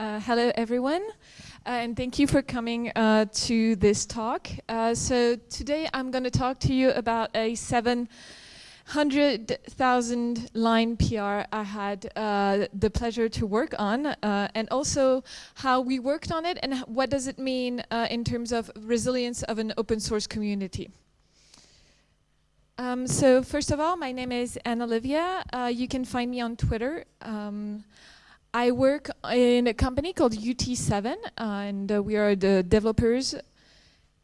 Uh, hello, everyone, uh, and thank you for coming uh, to this talk. Uh, so today I'm going to talk to you about a 700,000 line PR I had uh, the pleasure to work on, uh, and also how we worked on it and what does it mean in terms of resilience of an open source community. Um, so first of all, my name is Anne Olivia. you can find me on Twitter. Um, I work in a company called UT7, uh, and uh, we are the developers.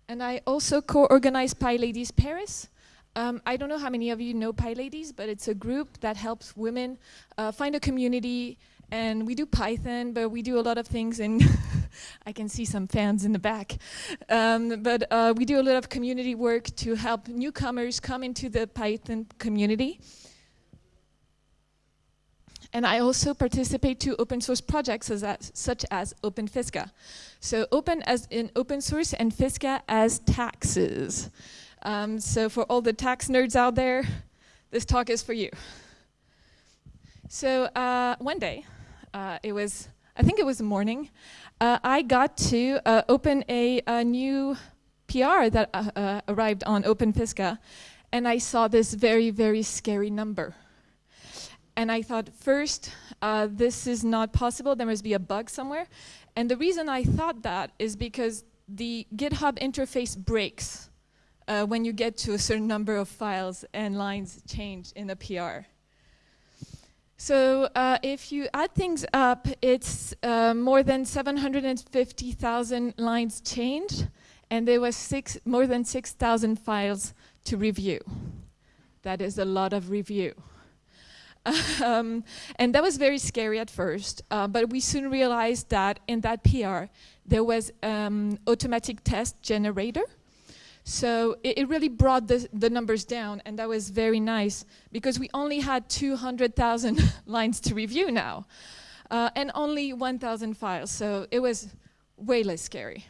And I also co-organize PyLadies Paris. Um, I don't know how many of you know PyLadies, but it's a group that helps women uh, find a community. And we do Python, but we do a lot of things. And I can see some fans in the back. Um, but uh, we do a lot of community work to help newcomers come into the Python community. And I also participate to open source projects as, such as OpenFisca. So open as in open source and Fisca as taxes. Um, so for all the tax nerds out there, this talk is for you. So uh, one day, uh, it was, I think it was morning, uh, I got to uh, open a, a, new PR that uh, uh, arrived on OpenFisca, and I saw this very, very scary number. And I thought, first, uh, this is not possible. There must be a bug somewhere. And the reason I thought that is because the GitHub interface breaks uh, when you get to a certain number of files and lines change in a PR. So uh, if you add things up, it's uh, more than 750,000 lines changed, and there was six, more than 6,000 files to review. That is a lot of review. um, and that was very scary at first, uh, but we soon realized that in that PR, there was um, automatic test generator. So it, it, really brought the, the numbers down, and that was very nice, because we only had 200,000 lines to review now, uh, and only 1,000 files, so it was way less scary.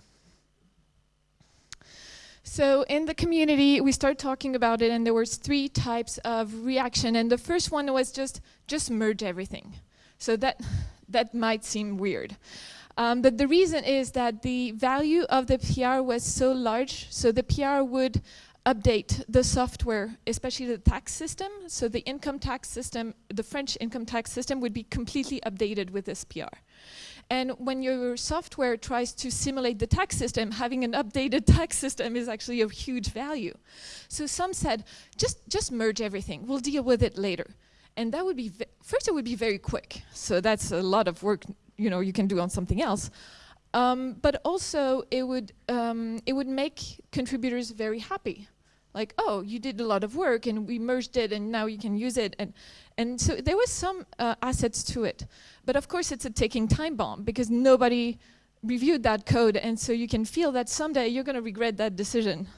So in the community, we started talking about it, and there was three types of reaction. And the first one was just just merge everything. So that that might seem weird. Um, but the reason is that the value of the PR was so large, so the PR would update the software, especially the tax system. So the income tax system, the French income tax system would be completely updated with this PR. And when your software tries to simulate the tax system, having an updated tax system is actually of huge value. So some said, just, just merge everything. We'll deal with it later. And that would be, first it would be very quick. So that's a lot of work you know, you can do on something else. Um, but also it would, um, it would make contributors very happy like, oh, you did a lot of work and we merged it and now you can use it. And, and so there was some uh, assets to it. But of course it's a ticking time bomb because nobody reviewed that code and so you can feel that someday you're going to regret that decision.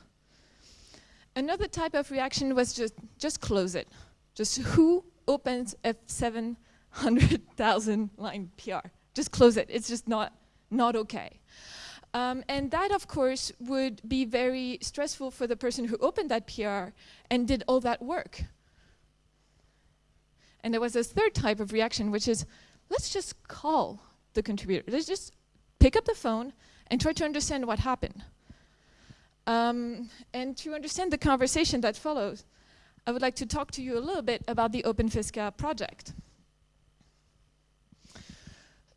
Another type of reaction was just, just close it. Just who opens a 700,000 line PR? Just close it. It's just not, not okay. Um, and that, of course, would be very stressful for the person who opened that PR and did all that work. And there was a third type of reaction, which is, let's just call the contributor. Let's just pick up the phone and try to understand what happened. Um, and to understand the conversation that follows, I would like to talk to you a little bit about the OpenFisca project.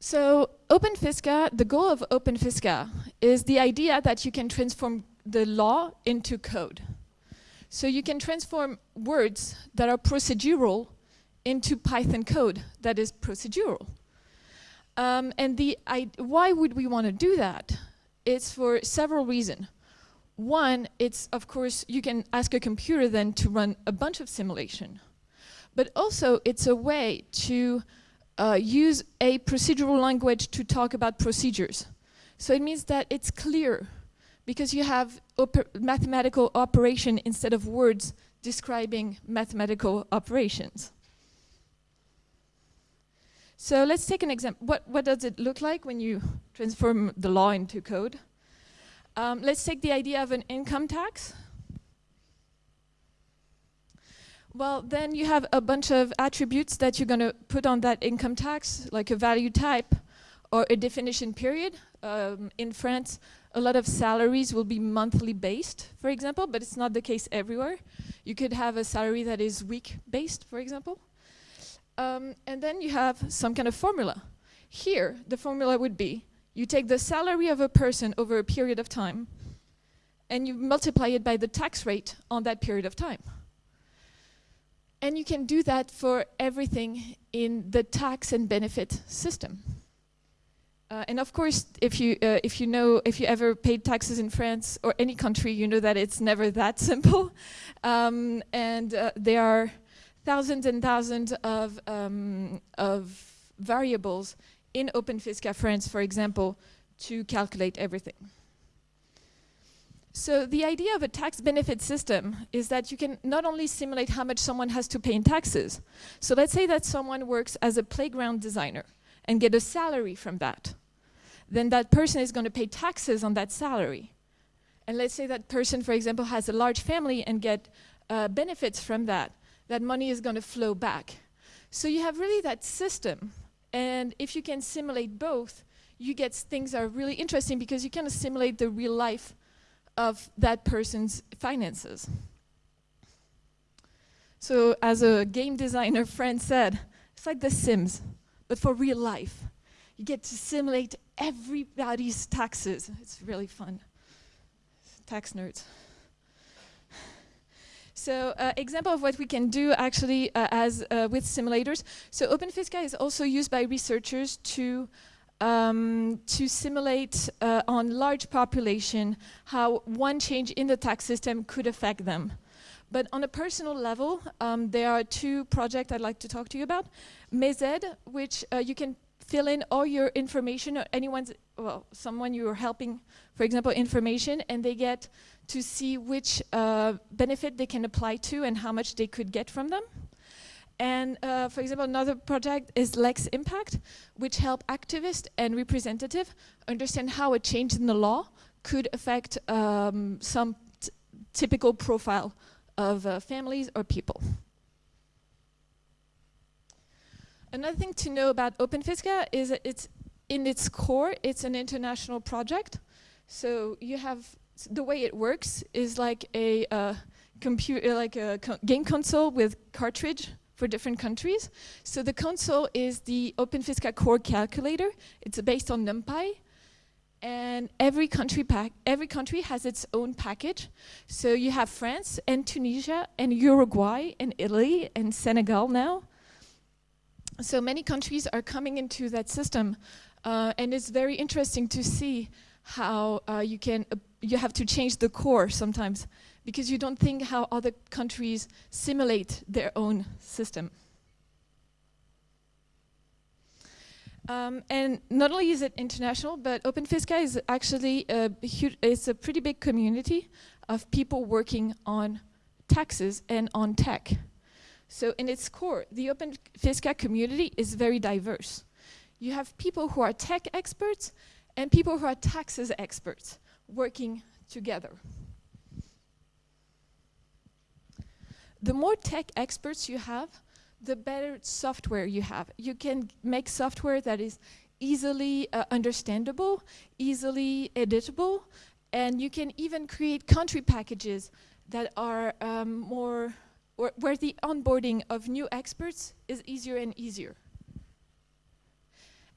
So OpenFisca, the goal of OpenFisca is the idea that you can transform the law into code. So you can transform words that are procedural into Python code that is procedural. Um, and the why would we want to do that? It's for several reasons. One, it's of course, you can ask a computer then to run a bunch of simulation. But also, it's a way to uh, use a procedural language to talk about procedures. So it means that it's clear because you have oper mathematical operation instead of words describing mathematical operations. So let's take an example. What, what does it look like when you transform the law into code? Um, let's take the idea of an income tax. Well, then you have a bunch of attributes that you're going to put on that income tax, like a value type or a definition period. Um, in France, a lot of salaries will be monthly based, for example, but it's not the case everywhere. You could have a salary that is week based, for example. Um, and then you have some kind of formula. Here, the formula would be, you take the salary of a person over a period of time, and you multiply it by the tax rate on that period of time. And you can do that for everything in the tax and benefit system. Uh, and of course, if you uh, if you know if you ever paid taxes in France or any country, you know that it's never that simple, um, and uh, there are thousands and thousands of, um, of variables in OpenFisca France, for example, to calculate everything. So the idea of a tax benefit system is that you can not only simulate how much someone has to pay in taxes. So let's say that someone works as a playground designer and get a salary from that. Then that person is going to pay taxes on that salary. And let's say that person, for example, has a large family and get uh, benefits from that that money is going to flow back. So you have really that system. And if you can simulate both, you get things that are really interesting because you can simulate the real life of that person's finances. So as a game designer friend said, it's like The Sims, but for real life. You get to simulate everybody's taxes. It's really fun. Tax nerds. So uh, example of what we can do actually uh, as uh, with simulators. So OpenFisca is also used by researchers to um, to simulate uh, on large population how one change in the tax system could affect them. But on a personal level, um, there are two projects I'd like to talk to you about. Mes Aides, which uh, you can fill in all your information or anyone's, well, someone you're helping, for example, information, and they get to see which uh, benefit they can apply to and how much they could get from them. And uh, for example, another project is Lex Impact, which help activists and representatives understand how a change in the law could affect um, some typical profile of uh, families or people. Another thing to know about OpenFisca is that it's in its core, it's an international project. So you have the way it works is like a uh, computer, like a co game console with cartridge for different countries. So the console is the OpenFisca core calculator. It's based on NumPy. And every country pack, every country has its own package. So you have France and Tunisia and Uruguay and Italy and Senegal now. So many countries are coming into that system, uh, and it's very interesting to see how uh, you can you have to change the core sometimes because you don't think how other countries simulate their own system. Um, and not only is it international, but OpenFisca is actually a huge, it's a pretty big community of people working on taxes and on tech. So in its core, the OpenFisca community is very diverse. You have people who are tech experts and people who are taxes experts working together. The more tech experts you have, the better software you have. You can make software that is easily uh, understandable, easily editable, and you can even create country packages that are um, more, where the onboarding of new experts is easier and easier.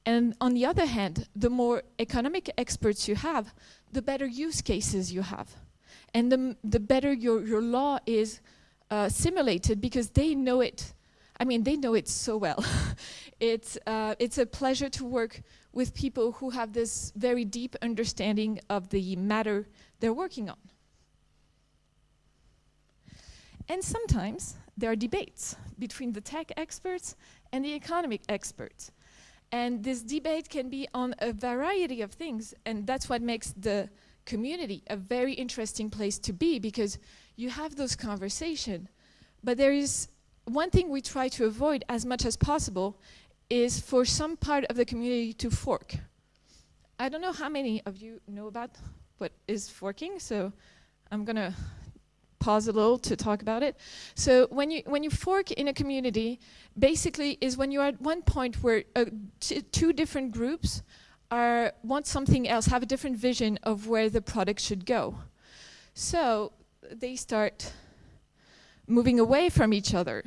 And on the other hand, the more economic experts you have, the better use cases you have. And the, the better your, your law is uh, simulated because they know it. I mean, they know it so well. it's, uh, it's a pleasure to work with people who have this very deep understanding of the matter they're working on. And sometimes there are debates between the tech experts and the economic experts. And this debate can be on a variety of things, and that's what makes the community a very interesting place to be because you have those conversations. But there is one thing we try to avoid as much as possible is for some part of the community to fork. I don't know how many of you know about what is forking, so I'm gonna pause a little to talk about it. So when you when you fork in a community, basically is when you're at one point where uh, two different groups are want something else, have a different vision of where the product should go. So they start moving away from each other.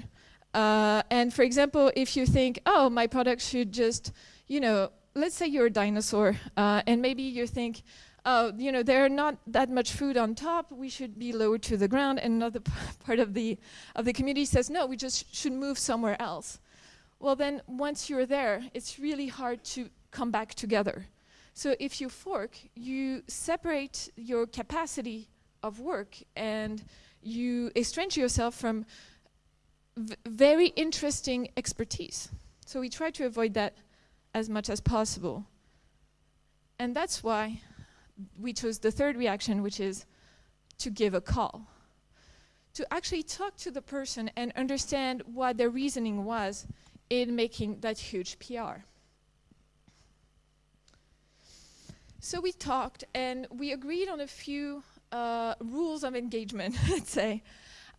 Uh, and for example, if you think, oh, my product should just, you know, let's say you're a dinosaur, uh, and maybe you think, oh, you know, there's not that much food on top, we should be lower to the ground, and another part of the, of the community says, no, we just should move somewhere else. Well then, once you're there, it's really hard to come back together. So if you fork, you separate your capacity of work and you estrange yourself from very interesting expertise. So we try to avoid that as much as possible. And that's why we chose the third reaction, which is to give a call. To actually talk to the person and understand what their reasoning was in making that huge PR. So we talked and we agreed on a few uh, rules of engagement, let's say.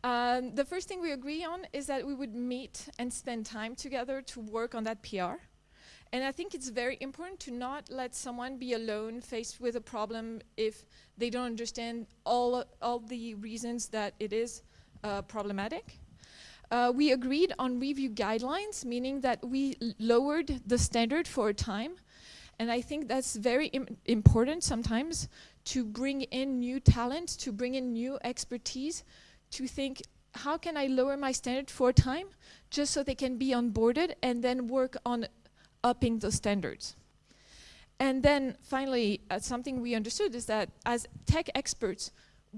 Um, the first thing we agree on is that we would meet and spend time together to work on that PR. And I think it's very important to not let someone be alone faced with a problem if they don't understand all, all the reasons that it is uh, problematic. Uh, we agreed on review guidelines, meaning that we lowered the standard for a time. And I think that's very Im important sometimes to bring in new talent, to bring in new expertise, to think, how can I lower my standard for a time just so they can be onboarded and then work on upping those standards. And then finally, uh, something we understood is that as tech experts,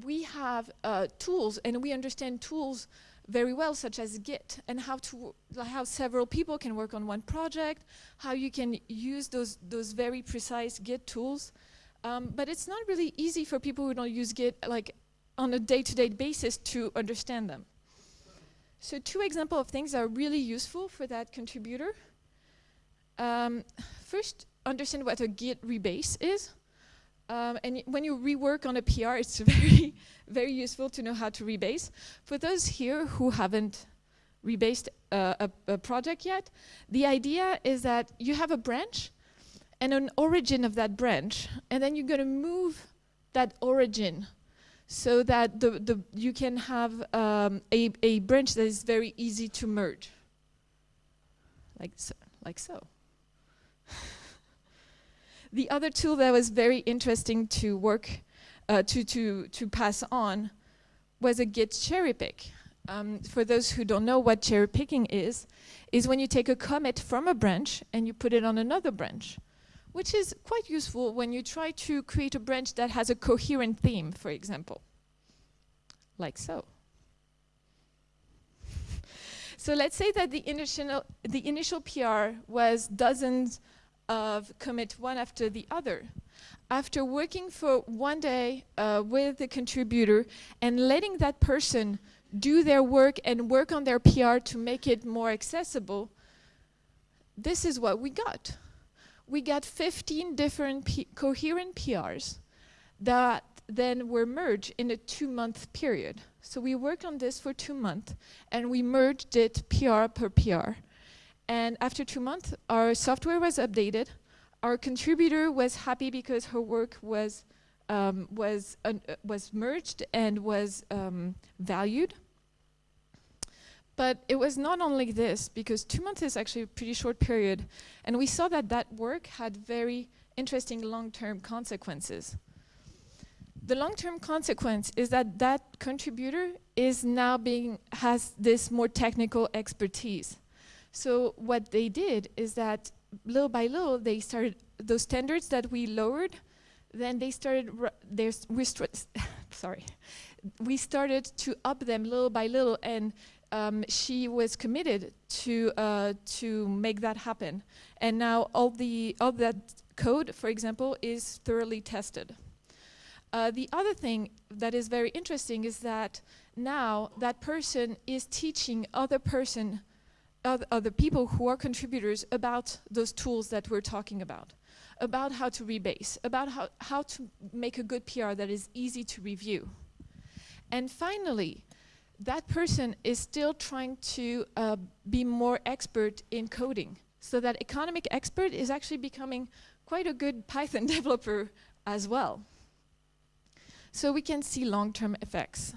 we have uh, tools and we understand tools very well, such as Git, and how to how several people can work on one project, how you can use those those very precise Git tools. Um, but it's not really easy for people who don't use Git like on a day-to-day -day basis to understand them. So two examples of things that are really useful for that contributor. Um, first, understand what a Git rebase is. Um, and when you rework on a PR, it's very, very useful to know how to rebase. For those here who haven't rebased uh, a, a, project yet, the idea is that you have a branch and an origin of that branch, and then you're going to move that origin so that the, the you can have um, a, a branch that is very easy to merge, like so. Like so. The other tool that was very interesting to work, uh, to, to, to pass on was a git cherry pick. Um, for those who don't know what cherry picking is, is when you take a commit from a branch and you put it on another branch, which is quite useful when you try to create a branch that has a coherent theme, for example, like so. so let's say that the initial, the initial PR was dozens of commit one after the other. After working for one day uh, with the contributor and letting that person do their work and work on their PR to make it more accessible, this is what we got. We got 15 different P coherent PRs that then were merged in a two-month period. So we worked on this for two months, and we merged it PR per PR. And after two months, our software was updated. Our contributor was happy because her work was um, was uh, was merged and was um, valued. But it was not only this, because two months is actually a pretty short period, and we saw that that work had very interesting long-term consequences. The long-term consequence is that that contributor is now being, has this more technical expertise. So what they did is that little by little, they started, those standards that we lowered, then they started, we sorry, we started to up them little by little and um, she was committed to uh, to make that happen. And now all the all that code, for example, is thoroughly tested. Uh, the other thing that is very interesting is that now that person is teaching other person, other, people who are contributors about those tools that we're talking about, about how to rebase, about how, how to make a good PR that is easy to review. And finally, that person is still trying to uh, be more expert in coding. So that economic expert is actually becoming quite a good Python developer as well. So we can see long-term effects.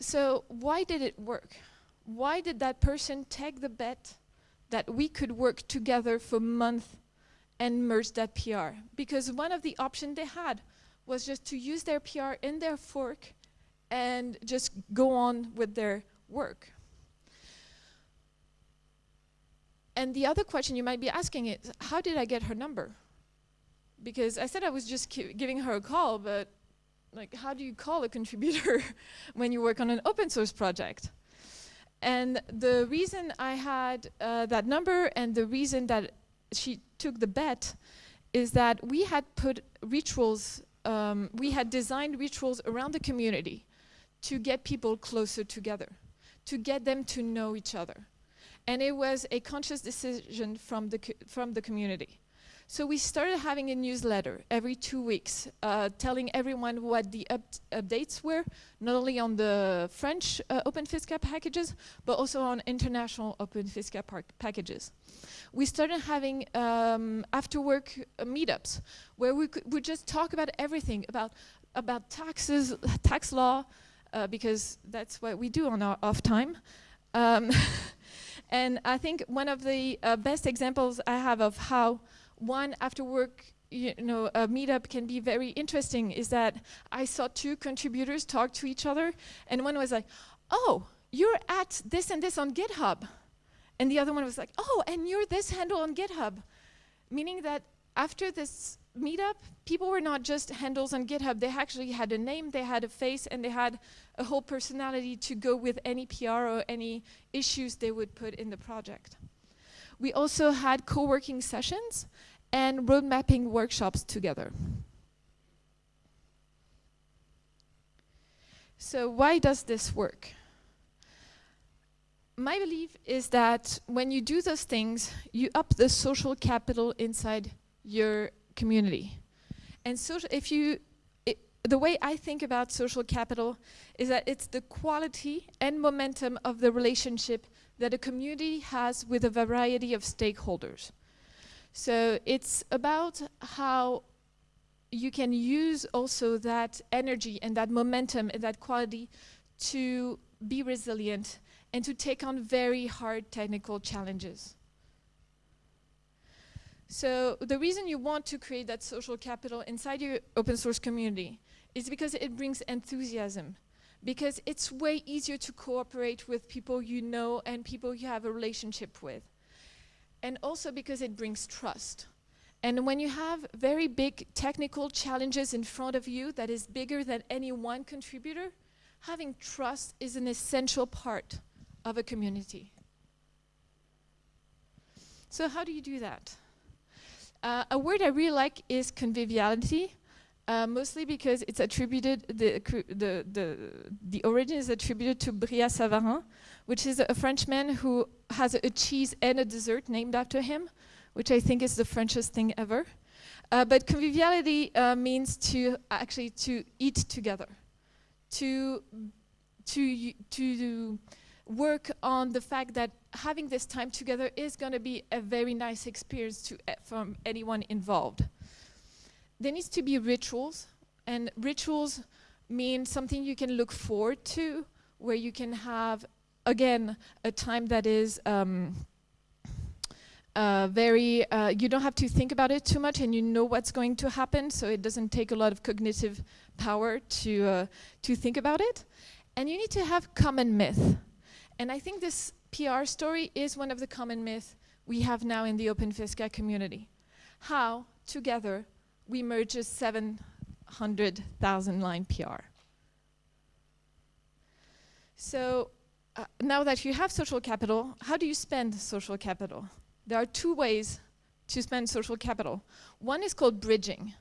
So why did it work? Why did that person take the bet that we could work together for months and merge that PR? Because one of the options they had was just to use their PR in their fork and just go on with their work. And the other question you might be asking is, how did I get her number? Because I said I was just giving her a call, but like, how do you call a contributor when you work on an open source project? And the reason I had uh, that number and the reason that she took the bet is that we had put rituals, um, we had designed rituals around the community to get people closer together, to get them to know each other. And it was a conscious decision from the, from the community. So we started having a newsletter every two weeks, uh, telling everyone what the up updates were, not only on the French uh, OpenFISCA packages, but also on international Open OpenFISCA packages. We started having um, after-work uh, meetups, where we would just talk about everything, about, about taxes, tax law, uh, because that's what we do on our off time. Um, and I think one of the uh, best examples I have of how one after work you know, a meetup can be very interesting is that I saw two contributors talk to each other and one was like, oh, you're at this and this on GitHub. And the other one was like, oh, and you're this handle on GitHub. Meaning that after this meetup, people were not just handles on GitHub. They actually had a name, they had a face, and they had a whole personality to go with any PR or any issues they would put in the project. We also had co-working sessions and road mapping workshops together. So why does this work? My belief is that when you do those things, you up the social capital inside your community. And so if you, it, the way I think about social capital is that it's the quality and momentum of the relationship that a community has with a variety of stakeholders. So it's about how you can use also that energy and that momentum and that quality to be resilient and to take on very hard technical challenges. So the reason you want to create that social capital inside your open source community is because it brings enthusiasm. Because it's way easier to cooperate with people you know and people you have a relationship with. And also because it brings trust. And when you have very big technical challenges in front of you that is bigger than any one contributor, having trust is an essential part of a community. So how do you do that? Uh, a word I really like is conviviality, uh, mostly because it's attributed, the, the, the, the origin is attributed to Brillat-Savarin, which is a Frenchman who has a, a, cheese and a dessert named after him, which I think is the Frenchest thing ever. Uh, but conviviality uh, means to actually to eat together, to, to, to work on the fact that having this time together is going to be a very nice experience to, uh, from anyone involved. There needs to be rituals, and rituals mean something you can look forward to, where you can have, again, a time that is um, uh, very, uh, you don't have to think about it too much and you know what's going to happen, so it doesn't take a lot of cognitive power to, uh, to think about it. And you need to have common myth. And I think this PR story is one of the common myths we have now in the Open OpenFISCA community. How, together, we merge a 700,000 line PR. So uh, now that you have social capital, how do you spend social capital? There are two ways to spend social capital. One is called bridging.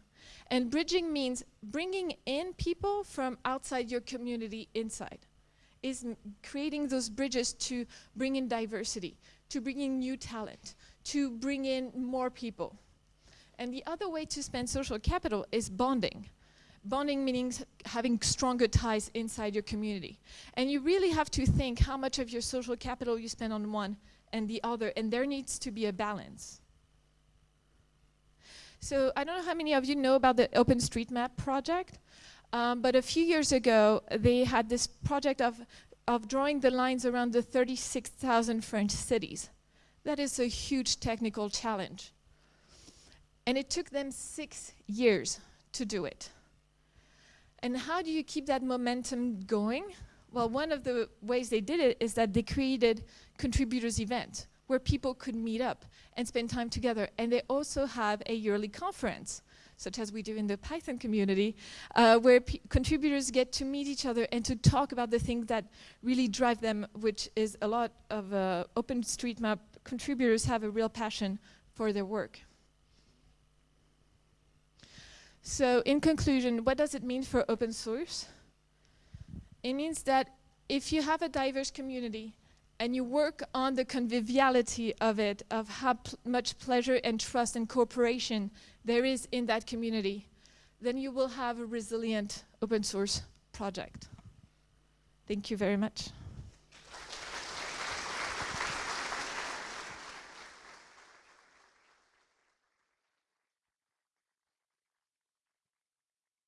And bridging means bringing in people from outside your community inside. Is creating those bridges to bring in diversity, to bring in new talent, to bring in more people. And the other way to spend social capital is bonding. Bonding meaning having stronger ties inside your community. And you really have to think how much of your social capital you spend on one and the other, and there needs to be a balance. So I don't know how many of you know about the OpenStreetMap project, um, but a few years ago, they had this project of, of drawing the lines around the 36,000 French cities. That is a huge technical challenge. And it took them six years to do it. And how do you keep that momentum going? Well, one of the ways they did it is that they created contributors event where people could meet up and spend time together. And they also have a yearly conference, such as we do in the Python community, uh, where contributors get to meet each other and to talk about the things that really drive them, which is a lot of uh, OpenStreetMap contributors have a real passion for their work. So in conclusion, what does it mean for open source? It means that if you have a diverse community and you work on the conviviality of it, of how pl much pleasure and trust and cooperation there is in that community, then you will have a resilient open source project. Thank you very much.